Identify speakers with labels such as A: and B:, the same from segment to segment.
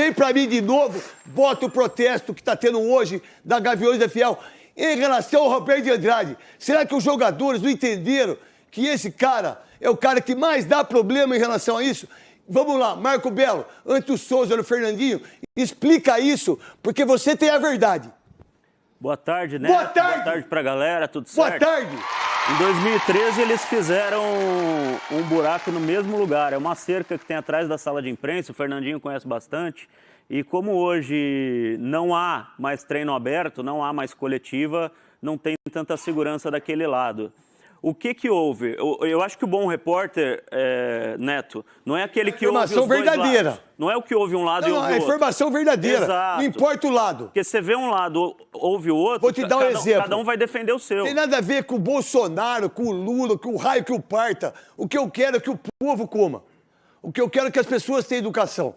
A: vem pra mim de novo, bota o protesto que tá tendo hoje da Gaviões da Fiel em relação ao Roberto de Andrade. Será que os jogadores não entenderam que esse cara é o cara que mais dá problema em relação a isso? Vamos lá, Marco Belo, antes o Souza no Fernandinho, explica isso, porque você tem a verdade.
B: Boa tarde, né?
A: Boa tarde.
B: Boa tarde pra galera, tudo
A: Boa
B: certo?
A: tarde.
B: Em 2013 eles fizeram um buraco no mesmo lugar. É uma cerca que tem atrás da sala de imprensa, o Fernandinho conhece bastante. E como hoje não há mais treino aberto, não há mais coletiva, não tem tanta segurança daquele lado. O que que houve? Eu, eu acho que o bom repórter, é, Neto, não é aquele que ouve os
A: Informação
B: dois
A: verdadeira.
B: lados. Não é o que ouve um lado
A: Não,
B: e
A: não,
B: ouve
A: é
B: o outro.
A: informação verdadeira.
B: Exato.
A: Não importa o lado.
B: Porque você vê um lado, ouve o outro,
A: Vou te dar um
B: cada,
A: exemplo.
B: cada um vai defender o seu.
A: Tem nada a ver com o Bolsonaro, com o Lula, com o raio que o parta. O que eu quero é que o povo coma. O que eu quero é que as pessoas tenham educação.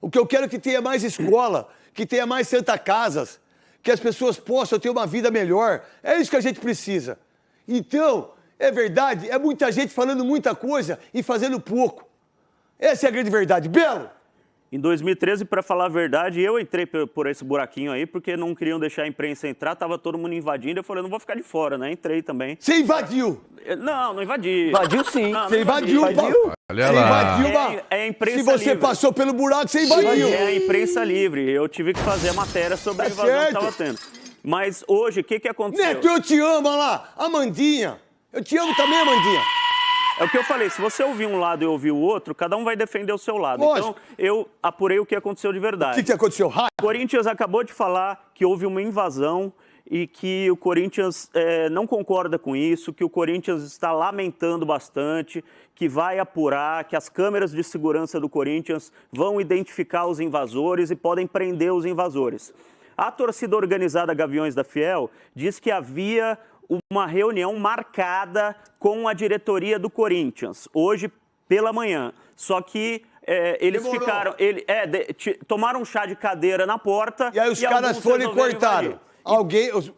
A: O que eu quero é que tenha mais escola, que tenha mais santa casas, que as pessoas possam ter uma vida melhor. É isso que a gente precisa. Então, é verdade, é muita gente falando muita coisa e fazendo pouco. Essa é a grande verdade. Belo!
B: Em 2013, para falar a verdade, eu entrei por esse buraquinho aí, porque não queriam deixar a imprensa entrar, tava todo mundo invadindo, eu falei, não vou ficar de fora, né? Entrei também.
A: Você invadiu!
B: Eh, Não, não invadi.
C: Invadiu sim.
B: Não, não
A: Você invadiu,
B: invadi.
A: Paulo.
D: Olha
A: Você
D: lá.
A: invadiu,
B: É-
A: Paulo.
B: é a imprensa
A: Se você
B: livre.
A: passou pelo buraco, você invadiu.
B: É a imprensa livre, eu tive que fazer a matéria sobre a
A: Tá
B: invasão que
A: certo.
B: estava tendo. Mas hoje, o que, que aconteceu?
A: Neto, eu te amo, olha lá. Amandinha. Eu te amo também, Amandinha.
B: É o que eu falei, se você ouvir um lado e ouvir o outro, cada um vai defender o seu lado.
A: Lógico.
B: Então, eu apurei o que aconteceu de
A: O
B: verdade.
A: que, que aconteceu?
B: O Corinthians acabou de falar que houve uma invasão e que o Corinthians eh, não concorda com isso, que o Corinthians está lamentando bastante, que vai apurar, que as câmeras de segurança do Corinthians vão identificar os invasores e podem prender os invasores. A torcida organizada Gaviões da Fiel diz que havia uma reunião marcada com a diretoria do Corinthians, hoje pela manhã. Só que eh, eles
A: Demorou.
B: ficaram. Ele, é, de- tomaram um chá de cadeira na porta.
A: E aí os caras
B: alguns
A: foram e cortaram.
B: invadir.
A: Alguém, os-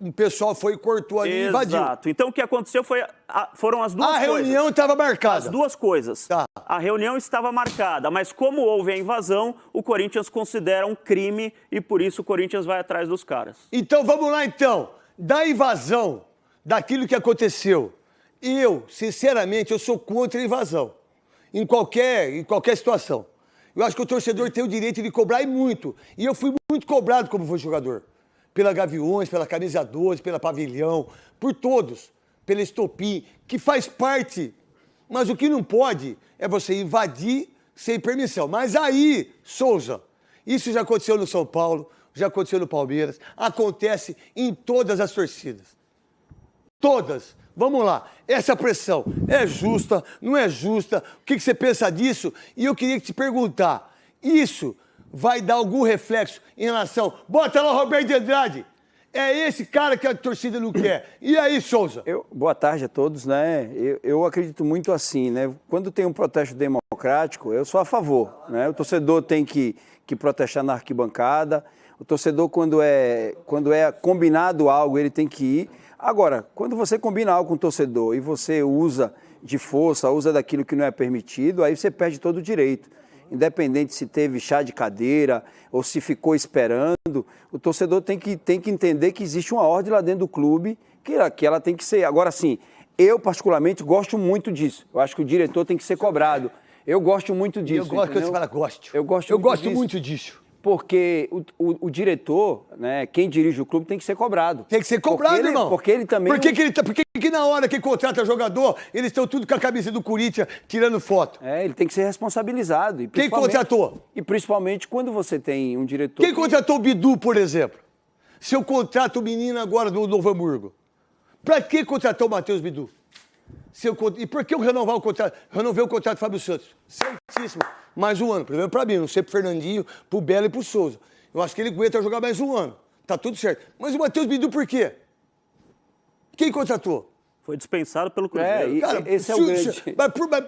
A: um pessoal foi e cortou ali e invadiu.
B: Exato. Então o que aconteceu foi, a- foram as duas
A: A
B: coisas.
A: reunião estava marcada.
B: As duas coisas.
A: Tá.
B: A reunião estava marcada, mas como houve a invasão, o Corinthians considera um crime e por isso o Corinthians vai atrás dos caras.
A: Então vamos lá então. Da invasão, daquilo que aconteceu. Eu, sinceramente, eu sou contra a invasão. Em qualquer, em qualquer situação. Eu acho que o torcedor tem o direito de cobrar e muito. E eu fui muito cobrado como foi jogador. Pela Gaviões, pela Camisa 12, pela Pavilhão, por todos. Pela Estopim, que faz parte. Mas o que não pode é você invadir sem permissão. Mas aí, Souza, isso já aconteceu no São Paulo, já aconteceu no Palmeiras, acontece em todas as torcidas. Todas. Vamos lá. Essa pressão é justa, não é justa? O que, você pensa disso? E eu queria te perguntar: isso vai dar algum reflexo em relação. Bota lá o Roberto de Andrade. É esse cara que a torcida não quer. E aí, Souza?
C: Eu- boa tarde a todos, né? Eu, eu acredito muito assim, né? Quando tem um protesto democrático, eu sou a favor, né? O torcedor tem que, que protestar na arquibancada. O torcedor, quando é, quando é combinado algo, ele tem que ir. Agora, quando você combina algo com o torcedor e você usa de força, usa daquilo que não é permitido, aí você perde todo o direito. Independente se teve chá de cadeira ou se ficou esperando, o torcedor tem que, tem que entender que existe uma ordem lá dentro do clube que, ela- que ela tem que ser. Agora, sim, eu particularmente gosto muito disso. Eu acho que o diretor tem que ser cobrado. Eu gosto muito disso.
A: eu gosto que você
C: entendeu?
A: fala gosto.
C: Eu gosto
A: Eu
C: muito
A: gosto
C: disso.
A: muito disso.
C: Porque o, o- o diretor, né, quem dirige o clube, tem que ser cobrado.
A: Tem que ser cobrado,
C: porque ele,
A: irmão.
C: Porque ele também.
A: Por que, que, ele tá- por que, na hora que contrata jogador, eles estão tudo com a camisa do Corinthians tirando foto?
C: É, ele tem que ser responsabilizado.
A: Quem contratou?
C: E principalmente quando você tem um diretor.
A: Quem
C: que-
A: contratou o Bidu, por exemplo? Se eu contrato o menino agora do Novo Hamburgo, pra que contratou o Matheus Bidu? Se eu, e por que eu renovar o contrato? Renovei o contrato do Fábio Santos. Certíssimo. Mais um ano. Primeiro pra mim, não sei pro Fernandinho, pro Belo e pro Souza. Eu acho que ele aguenta jogar mais um ano. Tá tudo certo. Mas o Matheus Bidu por quê? Quem contratou?
B: Foi dispensado pelo
C: É,
B: Cruzeiro.
C: e-
A: Cara,
C: esse é o grande.
A: se- mas por- mas,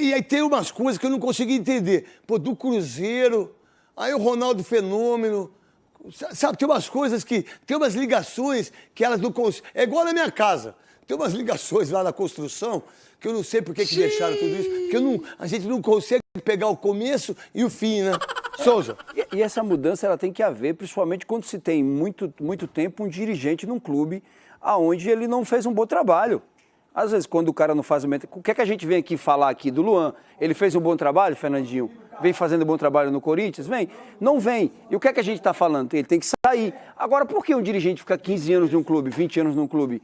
A: e aí tem umas coisas que eu não consegui entender. Pô, do Cruzeiro, aí o Ronaldo Fenômeno. sa- Sabe, tem umas coisas que. Tem umas ligações que elas não conseguem. É igual na minha casa. Tem umas ligações lá na construção que eu não sei por que, que deixaram tudo isso. Porque não, a gente não consegue pegar o começo e o fim, né? Souza.
C: E, e essa mudança ela tem que haver, principalmente quando se tem muito, muito tempo um dirigente num clube aonde ele não fez um bom trabalho. Às vezes, quando o cara não faz o... O que é que a gente vem aqui falar aqui do Luan? Ele fez um bom trabalho, Fernandinho? Vem fazendo um bom trabalho no Corinthians? Vem? Não vem. E o que é que a gente está falando? Ele tem que sair. Agora, por que um dirigente fica 15 anos num clube, 20 anos num clube?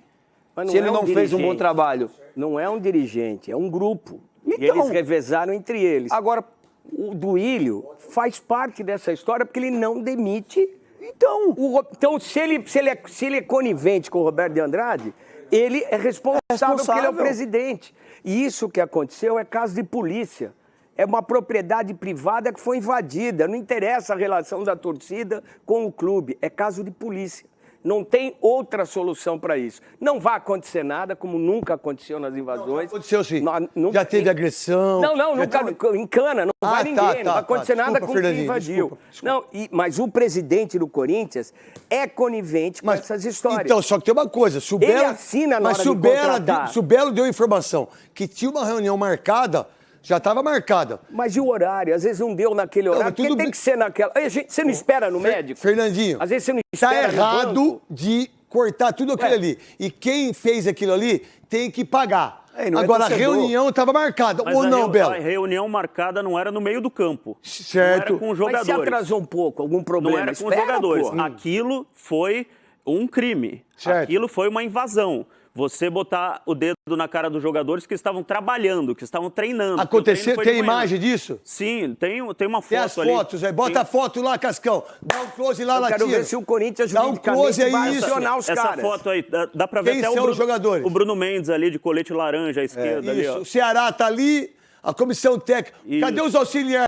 C: Se ele
D: é um
C: não fez um bom
D: dirigente.
C: trabalho?
D: Não é um dirigente, é um grupo. e
C: Então-
D: eles revezaram entre eles.
C: Agora,
D: O Duílio faz parte dessa história porque ele não demite.
C: então...
D: o então, se ele, se, ele é, se ele é conivente com o Roberto de Andrade, ele é responsável,
C: É responsável.
D: porque ele é o presidente. E isso que aconteceu é caso de polícia. É uma propriedade privada que foi invadida. Não interessa a relação da torcida com o clube. É caso de polícia. Não tem outra solução para isso. Não vai acontecer nada, como nunca aconteceu nas invasões.
A: Aconteceu sim.
D: Nós- nunca-
A: Já teve agressão.
D: Não, não, nunca
A: teve-
D: em cana, não
A: Ah,
D: vai
A: tá,
D: ninguém,
A: tá,
D: não
A: tá.
D: vai acontecer nada
A: Desculpa,
D: com quem invadiu.
A: desculpa, desculpa.
D: Não, e- mas o presidente do Corinthians é conivente com essas histórias.
A: Então, só que tem uma coisa. Se o
D: Ele
A: Belo,
D: assina na
A: mas
D: hora
A: se o Belo, se o Belo deu informação que tinha uma reunião marcada, já estava marcada.
D: Mas e o horário? Às vezes não deu naquele horário, porque
A: tudo
D: tem
A: bem.
D: que ser naquela. Aí, gente, Você não espera no médico?
A: Fernandinho,
D: Às vezes você não
A: tá
D: espera no
A: errado
D: banco.
A: de cortar tudo aquilo
D: Ué.
A: ali. E quem fez aquilo ali tem que pagar.
C: É, não é
A: Agora, a reunião estava marcada.
B: Mas
A: Ou não,
B: reu-
A: Belo?
B: A reunião marcada não era no meio do campo.
A: Certo.
B: Não era com os
D: Mas se
B: jogadores.
D: atrasou um pouco, algum problema?
B: Não era com os
D: Espera,
B: jogadores.
D: pô.
B: Aquilo foi um crime.
A: Certo.
B: Aquilo foi uma invasão. Você botar o dedo na cara dos jogadores que estavam trabalhando, que estavam treinando.
A: Aconteceu, tem
B: manhã.
A: imagem disso?
B: Sim, tem, tem uma foto
A: Tem as
B: ali.
A: fotos aí. Bota
B: Tem-
A: a foto lá, Cascão. Dá um close lá,
D: Eu quero
A: Latino.
D: ver se o Corinthians
A: Dá um close aí,
D: vai
A: isso.
D: acionar os
B: Essa
D: caras.
B: foto aí, dá, dá pra ver
A: Quem
B: até
A: são
B: o Bruno,
A: os jogadores?
B: o Bruno Mendes ali de colete laranja à esquerda ali,
A: Isso,
B: ó.
A: o Ceará tá ali, a comissão técnica. Cadê os auxiliares?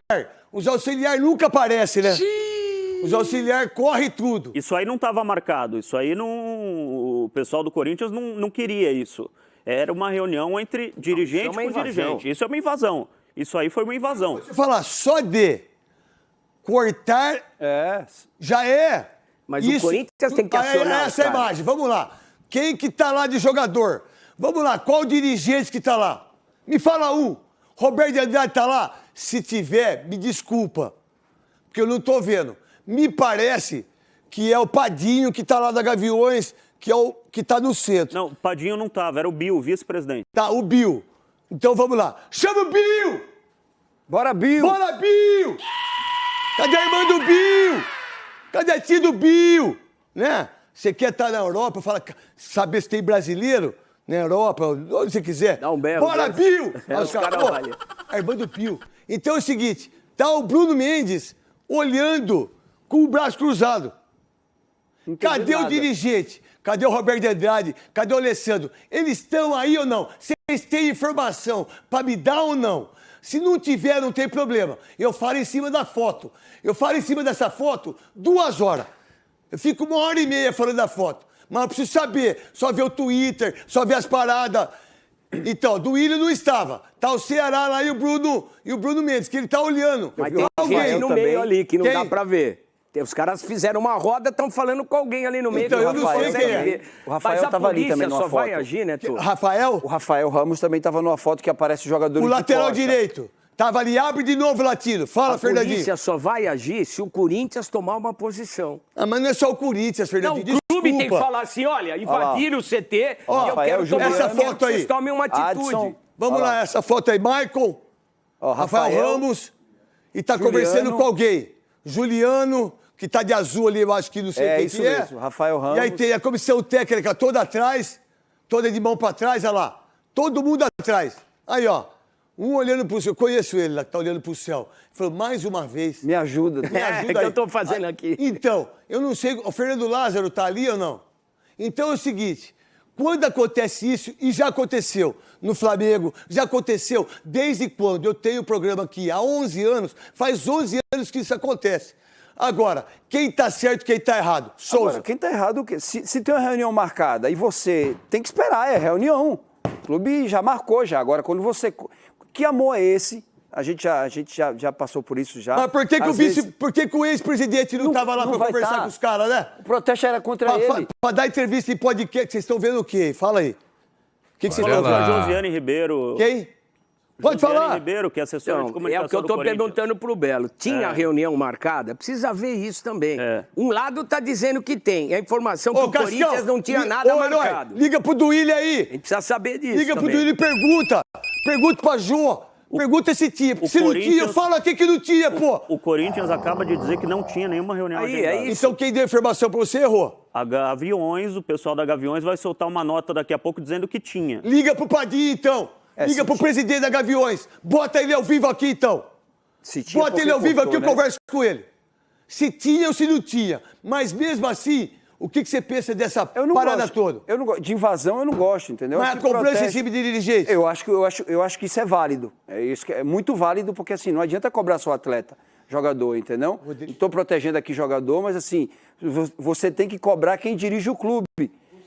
A: Os auxiliares nunca aparecem, né? Os auxiliares correm tudo.
B: Isso aí não estava marcado. Isso aí não. O pessoal do Corinthians não, não queria isso. Era uma reunião entre dirigente
D: isso é
B: com dirigente. Isso é uma invasão. Isso aí foi uma invasão.
A: Você falar só de cortar
C: É,
A: já é.
D: Mas o Corinthians tem que
A: é-
D: acionar os
A: Essa
D: caras.
A: imagem, vamos lá. Quem que tá lá de jogador? Vamos lá, qual dirigente que tá lá? Me fala um. Roberto de Andrade tá lá? Se tiver, me desculpa, porque eu não tô vendo. Me parece que é o Padinho que tá lá da Gaviões, que é o que tá no centro.
B: Não, Padinho não estava, era o Bill, o vice-presidente.
A: Tá, o Bill. Então vamos lá. Chama o Bill!
C: bora, Bill!
A: Bora, Bill! Cadê a irmã do Bill? Cadê a tia do Bill? Né? Você quer estar na Europa, fala, saber se tem brasileiro na Europa, onde você quiser.
D: Dá um berro
A: Bora. Bill!
D: É,
A: Aí
D: os
A: caras, pô,
D: olham.
A: a irmã do Bill. Então é o seguinte, tá o Bruno Mendes olhando com o braço cruzado. Cadê o
C: nada.
A: dirigente? Cadê o Roberto de Andrade? Cadê o Alessandro? Eles estão aí ou não? Vocês têm informação para me dar ou não? Se não tiver, não tem problema. Eu falo em cima da foto. Eu falo em cima dessa foto duas horas. Eu fico uma hora e meia falando da foto. Mas eu preciso saber. Só ver o Twitter, só ver as paradas. Então, do Willian não estava. Tá o Ceará lá e o Bruno, e o Bruno Mendes, que ele tá olhando.
D: Mas tem
C: o
D: alguém no meio ali que não
A: Quem?
D: dá pra ver. Os caras fizeram uma roda, estão falando com alguém ali no meio.
A: Então,
D: que
A: eu não
D: Rafael
A: sei
D: consegue
A: quem é.
C: O Rafael
D: Mas a
C: tava ali
D: polícia
C: também numa
D: só vai agir, né, tu?
A: Rafael,
C: O Rafael Ramos também estava numa foto que aparece jogador
A: o
C: de
A: lateral
C: costa.
A: direito. Tava ali, abre de novo, Latino. Fala,
D: A
A: Fernandinho.
D: polícia só vai agir se o Corinthians tomar uma posição.
A: Ah, mas não é só o Corinthians,
D: Não,
A: Fernandinho.
D: o clube tem que
A: Desculpa.
D: falar assim, olha, invadiram o CT
A: Ó,
D: e eu
C: Rafael
D: quero tomar essa foto
A: foto
D: aí.
A: aí.
D: Vocês tomem uma atitude.
C: Adson.
A: Vamos
C: Olha
A: lá,
C: lá.
A: essa foto aí. Michael,
C: Ó,
A: Rafael,
C: Rafael,
A: Ramos, e tá
C: Juliano.
A: conversando com alguém. Juliano, que tá de azul ali, eu acho que não sei
C: É,
A: quem
C: isso
A: que é.
C: mesmo, Rafael Ramos.
A: E aí tem a comissão técnica toda atrás, toda de mão pra trás, olha lá. Todo mundo atrás. Aí, ó. Um olhando pro céu. Eu conheço ele lá, que tá olhando pro céu. Ele falou, mais uma vez.
C: Me ajuda.
A: Me
D: É,
A: ajuda
D: que
A: aí.
D: eu tô fazendo aqui.
A: Então, eu não sei, o Fernando Lázaro tá ali ou não? Então é o seguinte, quando acontece isso, e já aconteceu no Flamengo, já aconteceu desde quando eu tenho o programa aqui, há 11 anos, faz 11 anos que isso acontece. Agora, quem tá certo e quem tá errado? Souza.
C: Agora, quem tá errado, quê? se, se tem uma reunião marcada e você tem que esperar, é reunião. O clube já marcou já. Agora, quando você. Que amor é esse? A gente já, a gente já, já passou por isso já.
A: Mas por que, que o vice,
C: vezes,
A: por que, que o ex-presidente não estava lá para conversar
C: tá.
A: com os caras, né?
C: O protesto era contra ele.
A: Para dar entrevista em podcast, vocês estão vendo o quê? Fala aí. O que, que vocês estão vendo?
B: Josiane Ribeiro.
A: Quem? Pode
B: Josiane
A: falar.
B: Ribeiro, que é assessora de
D: Então, é
B: comunicação
D: o que eu estou perguntando pro Belo. Tinha
B: É.
D: reunião marcada? Precisa ver isso também.
B: É.
D: Um lado está dizendo que tem. A informação que o Corinthians não tinha nada
A: ô, herói,
D: marcado.
A: liga pro Duílio aí.
D: A gente precisa saber disso
A: Liga pro. Duílio e pergunta. Pergunta pra Pergunta esse tipo.
B: o
A: Se não tinha, fala aqui que não tinha, pô.
B: O Corinthians acaba de dizer que não tinha nenhuma reunião
D: Aí,
B: agendada.
D: é isso.
A: Então quem deu informação pra você errou.
B: A Gaviões, o pessoal da Gaviões vai soltar uma nota daqui a pouco dizendo que tinha.
A: Liga pro Padinho, então.
C: É,
A: Liga pro
C: tinha-
A: presidente da Gaviões. Bota ele ao vivo aqui, então.
C: Se tinha,
A: Bota
C: porque
A: ele ao vivo
C: cortou,
A: aqui, eu
C: né?
A: converso com ele. Se tinha ou se não tinha. Mas mesmo assim, o que, que você pensa dessa
C: Eu não
A: parada
C: gosto.
A: toda?
C: Eu não gosto. De invasão eu não gosto, entendeu?
A: Mas cobrança em
C: protesto-
A: cima de dirigente.
C: Eu acho, que, eu, acho, eu acho que isso é válido. É, isso que é muito válido, porque assim, não adianta cobrar só atleta, jogador, entendeu? Estou protegendo aqui jogador, mas assim, vo- você tem que cobrar quem dirige o clube.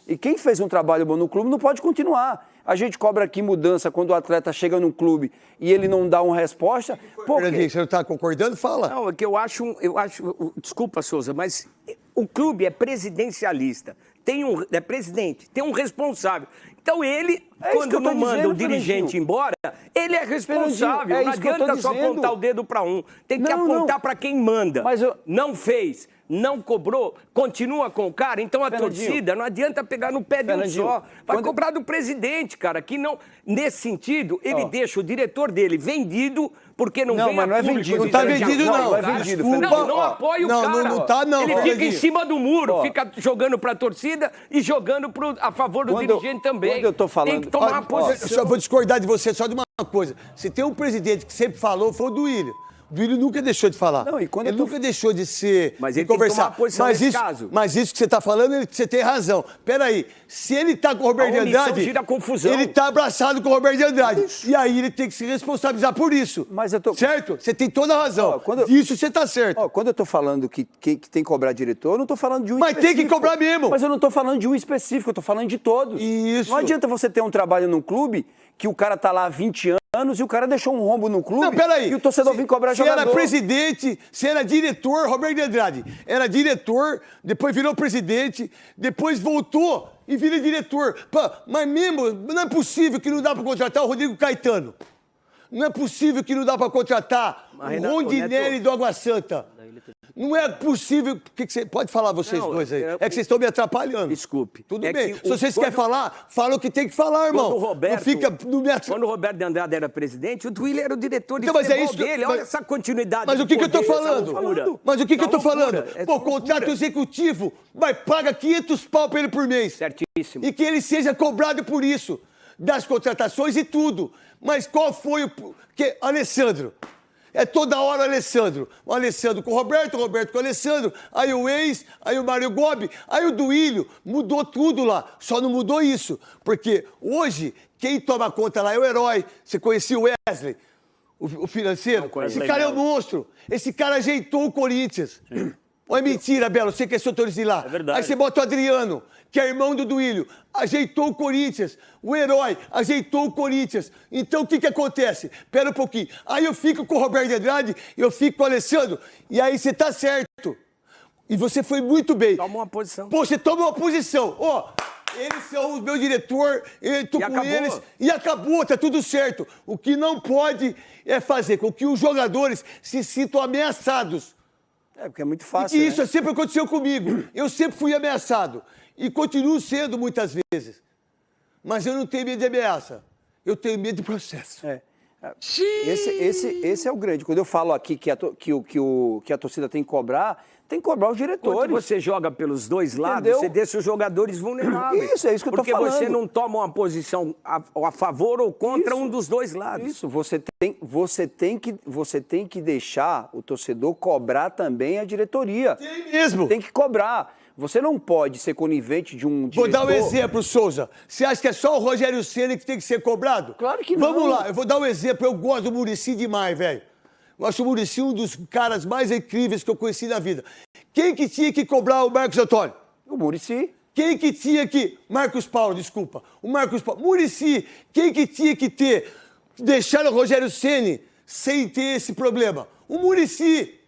C: E quem fez um trabalho bom no clube não pode continuar. A gente cobra aqui mudança quando o atleta chega num clube e ele não dá uma resposta. Por quê?
A: Você não tá concordando? Fala.
D: Não, é que eu acho, eu acho, desculpa, Souza, mas o clube é presidencialista. Tem um, é presidente, tem um responsável. Então ele,
C: É
D: quando não manda
C: dizendo,
D: o dirigente embora, ele é responsável.
C: É
D: não
C: isso que eu tô
D: adianta só apontar o dedo para um. Tem que
C: Não,
D: apontar para quem manda.
C: Mas eu-
D: Não fez, não cobrou, continua com o cara. Então a
C: Fernandinho.
D: torcida não adianta pegar no pé de um só. Vai
C: quando-
D: cobrar do presidente, cara, que não. Nesse sentido, ele
C: Ó.
D: deixa o diretor dele vendido porque não,
C: Não,
D: vem
C: mas
D: a
C: não é vendido,
A: Não tá
D: que
A: vendido, não.
D: o
C: é vendido,
D: Não, não apoia o
A: não,
D: cara.
A: não, não tá, não,
D: Ele fica em cima do muro,
C: Ó.
D: fica jogando pra torcida e jogando pro, a favor do
C: Quando eu-
D: dirigente também.
C: quando eu tô falando-
D: Tem que tomar uma posição.
A: Eu só vou discordar de você só de uma coisa. Se tem um presidente que sempre falou, foi o Duílio. O Duílio nunca deixou de falar.
C: Não, e quando
A: ele
C: tô-
A: nunca deixou de ser.
D: Mas ele tem que
A: conversar.
D: tomar posição
A: mas isso,
D: caso.
A: Mas isso que você está falando, ele- você tem razão. Peraí, se ele tá com o Roberto
D: A
A: Andrade.
D: gira confusão.
A: Ele tá abraçado com o Roberto de Andrade. E aí ele tem que se responsabilizar por isso.
C: Mas eu tô-
A: Certo? Você tem toda a razão.
C: Ó, quando
A: Disso você tá certo.
C: Ó, quando eu tô falando que, que, que tem que cobrar diretor, eu não tô falando de um
A: Mas tem que
C: específico.
A: cobrar mesmo.
C: Mas eu não tô falando de um específico, eu tô falando de todos.
A: Isso.
C: Não adianta você ter um trabalho num clube que o cara tá lá há 20 anos e o cara deixou um rombo no clube
A: Não, peraí.
C: e o torcedor
A: Se-
C: vem cobrar
A: se
C: jogador.
A: era presidente, se era diretor, Roberto de Andrade. Era diretor, depois virou presidente, depois voltou e vira diretor. Mas mesmo, não é possível que não dá para contratar o Rodrigo Caetano. Não é possível que não dá para contratar
D: Mas,
A: o Rondinelli do Água Santa. Não é possível. Que que você, pode falar vocês
D: Não,
A: dois aí.
D: eu-
A: É que vocês estão me atrapalhando.
D: Desculpe.
A: Tudo
D: É
A: bem. Se vocês
D: quando-
A: querem falar, fala o que tem que falar, irmão.
D: Quando o Roberto,
A: não fica. Não me atra-
D: quando o Roberto de Andrade era presidente, o Twiller era o diretor de
A: Então, mas é isso
D: dele.
A: mas-
D: Olha essa continuidade
A: Mas
D: de
A: o que, que eu
D: poder, essa
A: falando? Mas o que, que eu tô falando?
D: essa
A: Pô, contrato executivo vai paga 500 pau pra ele por mês.
D: Certíssimo.
A: E que ele seja cobrado por isso, das contratações e tudo. Mas qual foi o. Que, Alessandro. É toda hora o Alessandro. O Alessandro com o Roberto, o Roberto com o Alessandro, aí o ex, aí o Mário Gobi, aí o Duílio. Mudou tudo lá. Só não mudou isso. Porque hoje, quem toma conta lá é o herói. Você conhecia o Wesley? O, financeiro?
B: conheço.
A: Esse cara é um monstro. Esse cara ajeitou o Corinthians. Ou é mentira, Belo? Você que é setorista de lá.
B: É verdade.
A: Aí você bota o Adriano, que é irmão do Duílio, ajeitou o Corinthians. O herói ajeitou o Corinthians. Então o que, que acontece? Pera um pouquinho. Aí eu fico com o Roberto de Andrade, eu fico com o Alessandro, e aí você tá certo. E você foi muito bem.
D: Toma uma posição.
A: Pô, você toma uma posição. Ó, eles são o meu diretor, eu tô
D: E
A: com
D: acabou.
A: eles. E acabou, tá tudo certo. O que não pode é fazer com que os jogadores se sintam ameaçados.
C: É, porque é muito
A: E
C: fácil.
A: que
C: né?
A: isso sempre aconteceu comigo. Eu sempre fui ameaçado. E continuo sendo muitas vezes. Mas eu não tenho medo de ameaça. Eu tenho medo de processo.
C: É. Esse, esse, esse é o grande. Quando eu falo aqui que a, to- que, o, que, o, que a torcida tem que cobrar, tem que cobrar os
D: Quando
C: diretores.
D: você joga pelos dois lados,
C: Entendeu?
D: você deixa os jogadores vulneráveis.
C: Isso, é isso que eu tô
D: Porque
C: falando.
D: você não toma uma posição a, a favor ou contra
C: Isso.
D: um dos dois lados.
C: Isso, você tem, você, tem que, você tem que deixar o torcedor cobrar também a diretoria.
A: Tem mesmo.
C: Tem que cobrar. Você não pode ser conivente de um
A: Vou
C: diretor...
A: dar um exemplo, Souza. Você acha que é só o Rogério Ceni que tem que ser cobrado?
C: Claro que não.
A: Vamos lá, eu vou dar um exemplo. Eu gosto do Murici demais, velho. Eu acho o Murici um dos caras mais incríveis que eu conheci na vida. Quem que tinha que cobrar o Marcos Antônio?
C: O Murici.
A: Quem que tinha que. Marcos Paulo, desculpa. O Marcos Paulo. Murici, quem que tinha que ter. Deixar o Rogério Ceni sem ter esse problema? O Murici,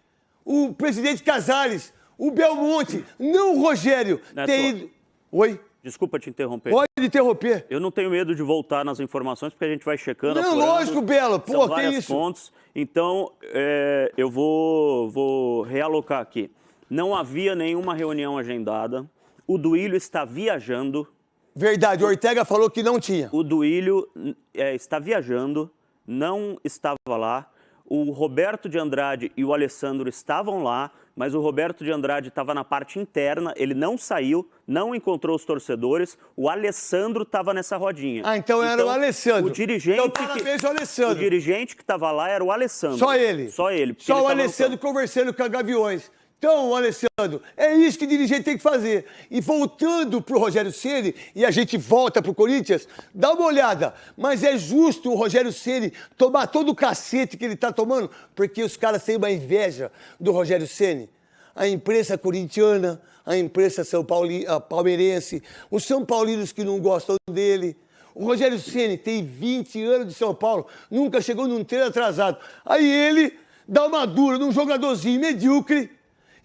A: o presidente Casares, o Belmonte, não o Rogério.
B: Neto.
A: Ter ido. Oi?
B: Desculpa te interromper.
A: Pode interromper.
B: Eu não tenho medo de voltar nas informações, porque a gente vai checando.
A: Não,
B: apurando.
A: lógico, Belo. Pô,
B: São várias
A: isso?
B: fontes. Então, é, eu vou, vou realocar aqui. Não havia nenhuma reunião agendada. O Duílio está viajando.
A: Verdade, o Ortega falou que não tinha.
B: O Duílio é, está viajando, não estava lá. O Roberto de Andrade e o Alessandro estavam lá, mas o Roberto de Andrade estava na parte interna, ele não saiu, não encontrou os torcedores. O Alessandro estava nessa rodinha.
A: Ah, então era o Alessandro.
B: O dirigente,
A: Então, parabéns
B: que,
A: ao Alessandro.
B: O dirigente que estava lá era o Alessandro.
A: Só ele.
B: Só ele.
A: Só
B: ele
A: o Alessandro conversando com a Gaviões. Então, Alessandro, é isso que dirigente tem que fazer. E voltando pro Rogério Ceni e a gente volta pro Corinthians, dá uma olhada. Mas é justo o Rogério Ceni tomar todo o cacete que ele tá tomando, porque os caras têm uma inveja do Rogério Ceni. A imprensa corintiana, a imprensa são Pauli, a palmeirense, os São Paulinos que não gostam dele. O Rogério Ceni tem 20 anos de São Paulo, nunca chegou num treino atrasado. Aí ele dá uma dura num jogadorzinho medíocre.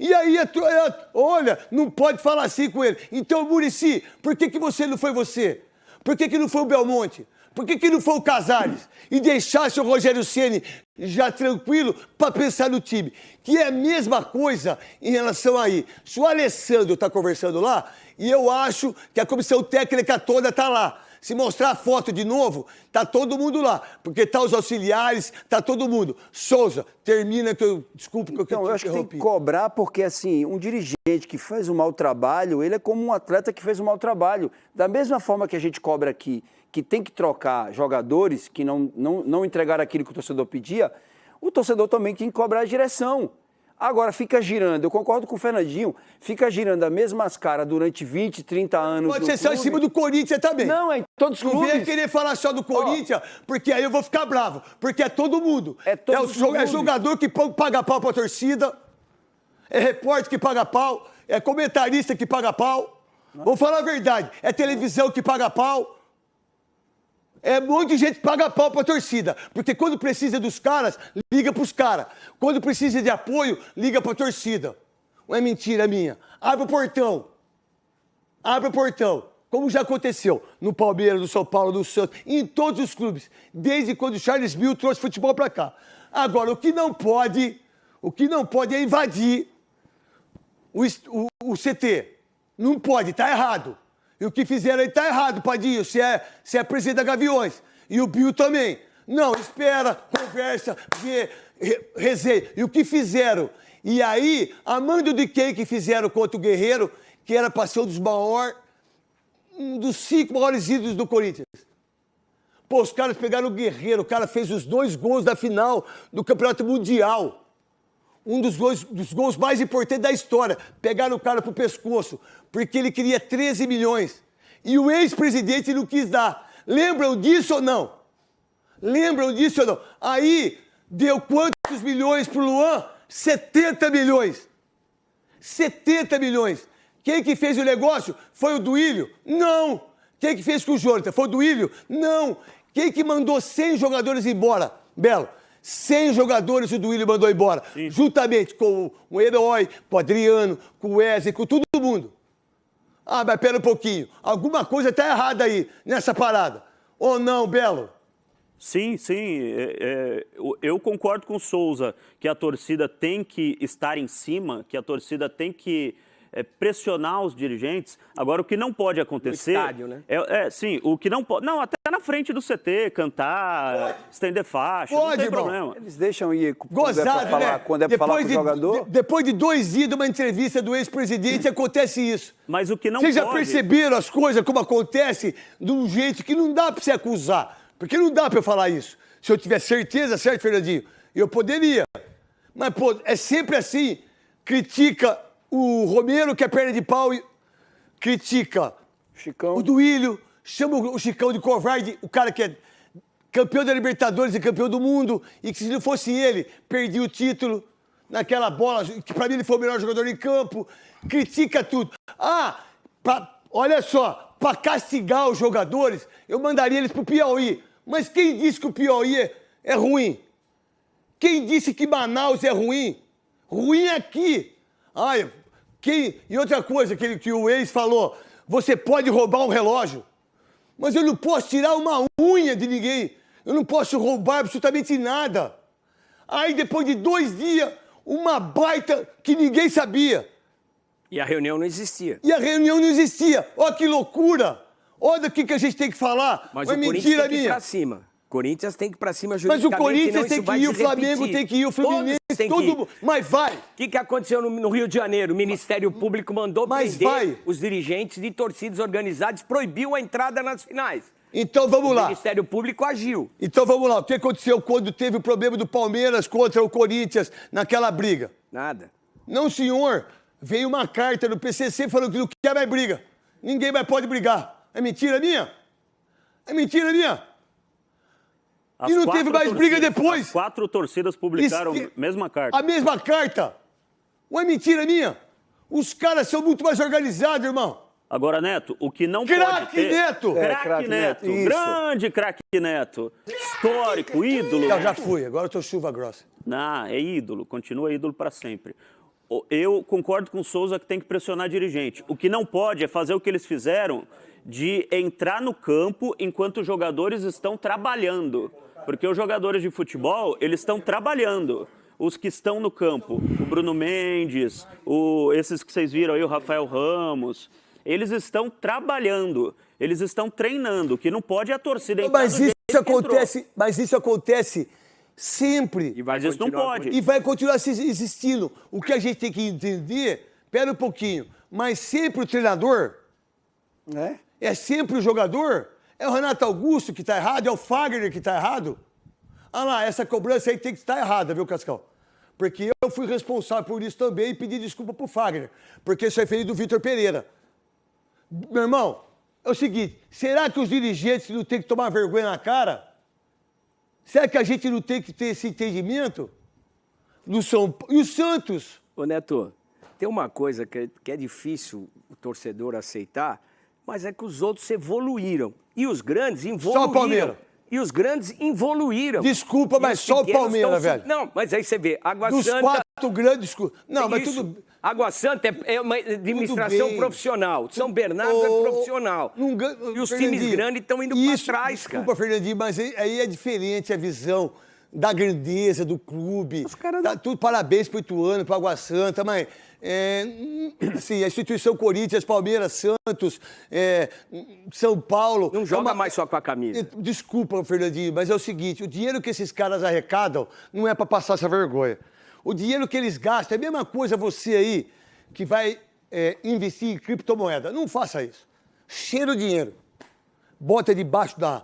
A: E aí, a tu- é, olha, não pode falar assim com ele. Então, Murici, por que, que você não foi você? Por que, que não foi o Belmonte? Por que, que não foi o Casares? E deixasse o Rogério Ceni já tranquilo para pensar no time. Que é a mesma coisa em relação aí. Se o Alessandro está conversando lá, e eu acho que a comissão técnica toda está lá. Se mostrar a foto de novo, tá todo mundo lá. Porque tá os auxiliares, tá todo mundo. Souza, termina que eu. Desculpa que eu te
C: eu acho que tem que cobrar, porque assim, um dirigente que faz um mau trabalho, ele é como um atleta que fez um mau trabalho. Da mesma forma que a gente cobra aqui, que tem que trocar jogadores que não, não, não entregaram aquilo que o torcedor pedia, o torcedor também tem que cobrar a direção. Agora, fica girando, eu concordo com o Fernandinho, fica girando as mesmas caras durante 20, 30 anos.
A: Pode ser só em cima do Corinthians também.
C: Não, é em todos os
A: Não
C: clubes.
A: venha querer falar só do Corinthians, porque aí eu vou ficar bravo. Porque é todo mundo.
C: É todos
A: o
C: os
A: jo- é jogador que paga pau pra torcida, é repórter que paga pau, é comentarista que paga pau. Vou falar a verdade, é televisão que paga pau. É de gente que paga pau pra torcida. Porque quando precisa dos caras, liga pros caras. Quando precisa de apoio, liga pra torcida. Não é mentira minha. Abre o portão. Abre o portão. Como já aconteceu no Palmeiras, no São Paulo, no Santos, em todos os clubes, desde quando o Charles Bill trouxe futebol pra cá. Agora, o que não pode, o que não pode é invadir o, o- o CT. Não pode, tá errado. E o que fizeram aí tá errado, Padinho. Você é, você é presidente da Gaviões. E o Bill também. Não, espera, conversa, vê, re- resenha. E o que fizeram? E aí, a mando de quem que fizeram contra o Guerreiro, que era para ser um dos maiores, um dos cinco maiores ídolos do Corinthians. Pô, os caras pegaram o Guerreiro, o cara fez os dois gols da final do Campeonato Mundial um dos gols, dos gols mais importantes da história. Pegaram o cara pro pescoço, porque ele queria 13 milhões. E o ex-presidente não quis dar. Lembram disso ou não? Lembram disso ou não? Aí deu quantos milhões pro Luan? 70 milhões. 70 milhões. Quem que fez o negócio? Foi o Duílio? Não. Quem que fez com o Jonathan? Foi o Duílio? Não. Quem que mandou 100 jogadores embora? Belo. 100 jogadores o Duílio mandou embora. Juntamente com o Herói, com o Adriano, com o Wesley, com todo mundo. Ah, mas pera um pouquinho. Alguma coisa tá errada aí nessa parada. Ou não, Belo?
B: Sim, sim. é, é, eu concordo com o Souza que a torcida tem que estar em cima, que a torcida tem que é, pressionar os dirigentes. Agora, o que não pode acontecer.
D: estádio, né?
B: É, é, sim, o que não pode. Não, até na frente do CT, cantar, estender faixa, não
A: Pode,
B: tem
A: irmão.
B: problema.
C: Eles deixam ir quando é
A: Gozado,
C: pra falar,
A: né?
C: quando é pra falar com o
A: de,
C: jogador.
A: de- depois de dois dias de uma entrevista do ex-presidente, acontece isso.
B: Mas o que não
A: Vocês já
B: pode.
A: perceberam as coisas como acontece de um jeito que não dá pra você acusar? Porque não dá pra eu falar isso. Se eu tiver certeza, certo, Fernandinho? Eu poderia. Mas, pô, é sempre assim. Critica o Romero, que é perna de pau, critica
C: Chicão.
A: o Duílio, chama o Chicão de covarde, o cara que é campeão da Libertadores e campeão do mundo, e que se não fosse ele, perdia o título naquela bola, que pra mim ele foi o melhor jogador em campo. Critica tudo. Ah, pra- olha só, pra castigar os jogadores, eu mandaria eles pro Piauí. Mas quem disse que o Piauí é, é ruim? Quem disse que Manaus é ruim? Ruim aqui. Ai, quem... E outra coisa que, ele- que o ex falou, você pode roubar um relógio, Mas eu não posso tirar uma unha de ninguém. Eu não posso roubar absolutamente nada. Aí, depois de dois dias, uma baita que ninguém sabia.
D: E a reunião não existia.
A: E a reunião não existia. Olha que loucura. Olha o que, que a gente tem que falar.
D: Mas
A: é
D: o Corinthians
A: mentira
D: tem que ir
A: minha.
D: pra cima. Corinthians tem que ir pra cima
A: Mas o Corinthians tem que ir, o Flamengo tem que ir, o Fluminense,
D: que
A: todo
D: ir.
A: mundo. Mas vai.
D: O que, que aconteceu no, no Rio de Janeiro? O Ministério Público mandou
A: Mas
D: prender
A: vai.
D: os dirigentes de torcidas organizadas, proibiu a entrada nas finais.
A: Então vamos
D: O
A: lá.
D: Ministério Público agiu.
A: Então vamos lá. O que aconteceu quando teve o problema do Palmeiras contra o Corinthians naquela briga?
D: Nada.
A: Não, senhor. Veio uma carta do PCC falando que não quer mais briga. Ninguém mais pode brigar. É mentira minha? É mentira minha?
B: As
A: E não teve mais briga
B: torcidas-
A: depois?
B: As quatro torcidas publicaram
A: Isso-
B: a mesma carta.
A: A mesma carta? Ou é mentira minha? Os caras são muito mais organizados, irmão.
B: Agora, Neto, o que não pode
A: Craque
B: ter...
A: Neto!
C: É,
B: Craque
C: craque
B: Neto,
C: Neto,
B: grande craque Neto. Histórico, ídolo.
A: Eu já fui, agora eu tô chuva grossa.
B: Não, é ídolo, continua ídolo para sempre. Eu concordo com o Souza que tem que pressionar dirigente. O que não pode é fazer o que eles fizeram de entrar no campo enquanto os jogadores estão trabalhando. Porque os jogadores de futebol, eles estão trabalhando. Os que estão no campo, o Bruno Mendes, o, esses que vocês viram aí, o Rafael Ramos, eles estão trabalhando, eles estão treinando. O que não pode é a torcida entrar
A: Mas isso acontece, mas isso acontece sempre.
D: E vai
B: Mas isso não
D: continuar
B: pode.
A: E vai continuar se- existindo. O que a gente tem que entender, pera um pouquinho, mas sempre o treinador,
C: né?
A: é sempre o jogador, é o Renato Augusto que está errado, é o Fagner que está errado. Ah lá, essa cobrança aí tem que estar errada, viu, Cascão? Porque eu fui responsável por isso também e pedi desculpa pro Fagner, porque isso é feito do Vitor Pereira. Meu irmão, é o seguinte, será que os dirigentes não têm que tomar vergonha na cara? Será que a gente não tem que ter esse entendimento? Do São E o Santos?
D: Ô Neto, tem uma coisa que, é- que é difícil o torcedor aceitar, mas é que os outros evoluíram. E os grandes evoluíram.
A: Palmeiras.
D: E os grandes evoluíram.
A: Desculpa, mas só o Palmeiras, velho.
D: Não, mas aí você vê, Água
A: Dos
D: Santa...
A: quatro grandes... desculpa. Não, mas
D: isso.
A: tudo...
D: Água Santa é, é uma administração profissional. São Bernardo é
A: Ô,
D: profissional.
A: não
D: e os times grandes estão indo para trás,
A: desculpa,
D: cara.
A: Fernandinho, mas aí, aí é diferente a visão da grandeza do clube.
D: Os caras
A: Tá tudo parabéns pro Ituano, pro Água Santa, mas é, assim, a instituição Corinthians, Palmeiras, Santos, é, São Paulo.
D: Não
A: é
D: joga
A: uma-
D: mais só com a camisa.
A: Desculpa, Fernandinho, mas é o seguinte: o dinheiro que esses caras arrecadam não é para passar essa vergonha. O dinheiro que eles gastam é a mesma coisa você aí que vai é, investir em criptomoeda. Não faça isso. Cheira o dinheiro. Bota debaixo da,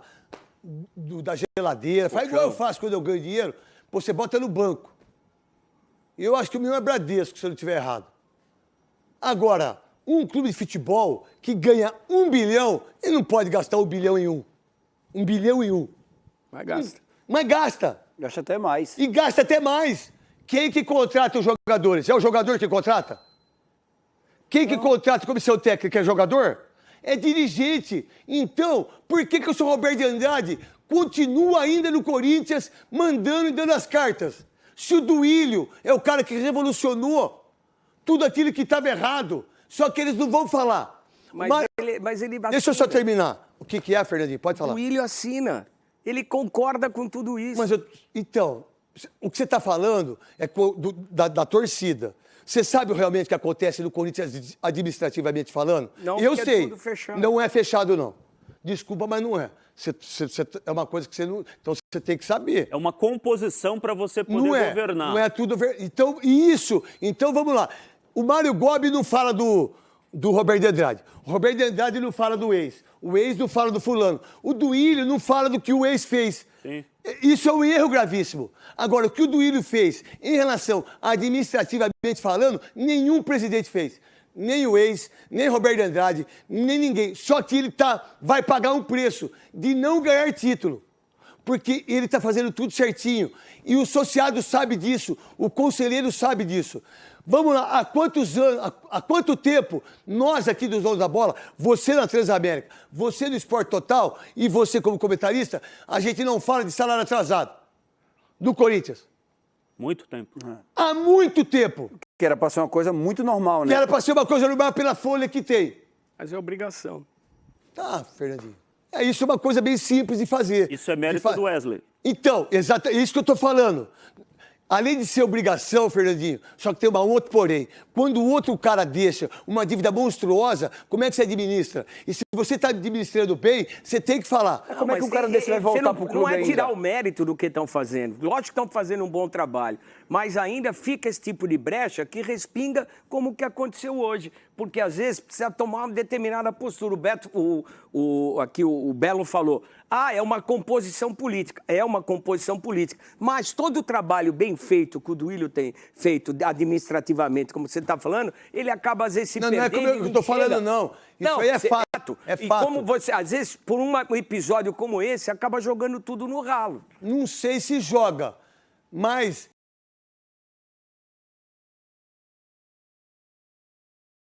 A: do- da geladeira. Faz igual eu faço quando eu ganho dinheiro. Você bota no banco. Eu acho que o meu é Bradesco, se eu não estiver errado. Agora, um clube de futebol que ganha um bilhão, ele não pode gastar um bilhão em um. Um bilhão em um.
D: Mas gasta.
A: Mas gasta.
C: Gasta até mais.
A: E gasta até mais. Quem que contrata os jogadores? É o jogador que contrata? Quem que contrata a comissão técnica é jogador? É dirigente. Então, por que, que o senhor Roberto de Andrade continua ainda no Corinthians mandando e dando as cartas? Se o Duílio é o cara que revolucionou tudo aquilo que estava errado, só que eles não vão falar.
D: Mas,
A: Mas-
D: ele, mas ele
A: Deixa eu só terminar. O que, que é, Fernandinho? Pode falar.
D: O Willian assina. Ele concorda com tudo isso.
A: Mas eu- então, o que você está falando é do- da, da torcida. Você sabe realmente o que acontece no Corinthians administrativamente falando?
D: Não,
A: eu
D: porque é
A: sei.
D: tudo fechado.
A: Não é fechado, não. Desculpa, mas não é. Você- você- você- é uma coisa que você não. Então você tem que saber.
B: É uma composição para você poder
A: Não é.
B: governar.
A: Não é tudo. ver- Então, isso. Então vamos lá. O Mário Gobi não fala do, do Roberto de Andrade. O Roberto de Andrade não fala do ex. O ex não fala do fulano. O Duílio não fala do que o ex fez.
B: Sim.
A: Isso é um erro gravíssimo. Agora, o que o Duílio fez em relação administrativamente falando, nenhum presidente fez. Nem o ex, nem Roberto de Andrade, nem ninguém. Só que ele tá, vai pagar um preço de não ganhar título porque ele está fazendo tudo certinho. E o associado sabe disso, o conselheiro sabe disso. Vamos lá, há quantos anos, há, há quanto tempo nós aqui dos donos da bola, você na Transamérica, você no Esporte Total e você como comentarista, a gente não fala de salário atrasado do Corinthians.
B: Muito tempo.
A: Há muito tempo.
C: Que era para ser uma coisa muito normal,
A: Que
C: né?
A: era para ser uma coisa normal pela folha que tem.
D: Mas é obrigação.
A: Tá, Fernandinho. É isso é uma coisa bem simples de fazer.
B: Isso é mérito
A: fa-
B: do Wesley.
A: Então, exato, é isso que eu estou falando. Além de ser obrigação, Fernandinho, só que tem uma outra porém. Quando o outro cara deixa uma dívida monstruosa, como é que você administra? E se você está administrando bem, você tem que falar.
C: Como é que um cara
D: tem-
C: desse vai
D: você
C: voltar
D: não,
C: pro
D: Não
C: clube
D: é
C: ainda?
D: tirar o mérito do que estão fazendo. Lógico que estão fazendo um bom trabalho. Mas ainda fica esse tipo de brecha que respinga como o que aconteceu hoje. Porque às vezes precisa tomar uma determinada postura. O Beto, o, o, aqui o, o Belo falou. Ah, é uma composição política. É uma composição política. Mas todo o trabalho bem feito que o Duílio tem feito administrativamente, como você está falando, ele acaba às vezes se
A: Não, não é
D: perdendo.
A: como eu
D: e
A: estou falando, não. Isso aí é fato, é
D: e
A: fato.
D: como você, às vezes, por um episódio como esse, acaba jogando tudo no ralo.
A: Não sei se joga, mas